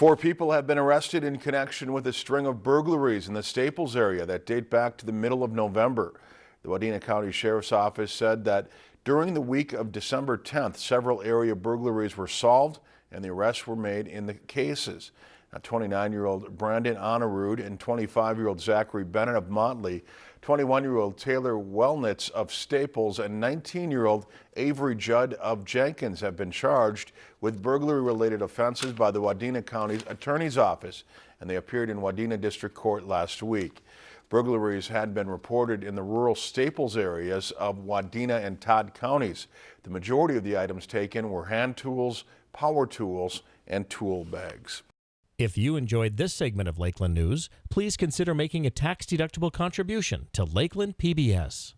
Four people have been arrested in connection with a string of burglaries in the Staples area that date back to the middle of November. The Wadena County Sheriff's Office said that during the week of December 10th, several area burglaries were solved and the arrests were made in the cases. 29-year-old Brandon Honorud and 25-year-old Zachary Bennett of Motley, 21-year-old Taylor Wellnitz of Staples, and 19-year-old Avery Judd of Jenkins have been charged with burglary-related offenses by the Wadena County's Attorney's Office, and they appeared in Wadena District Court last week. Burglaries had been reported in the rural Staples areas of Wadena and Todd counties. The majority of the items taken were hand tools, power tools, and tool bags. If you enjoyed this segment of Lakeland News, please consider making a tax-deductible contribution to Lakeland PBS.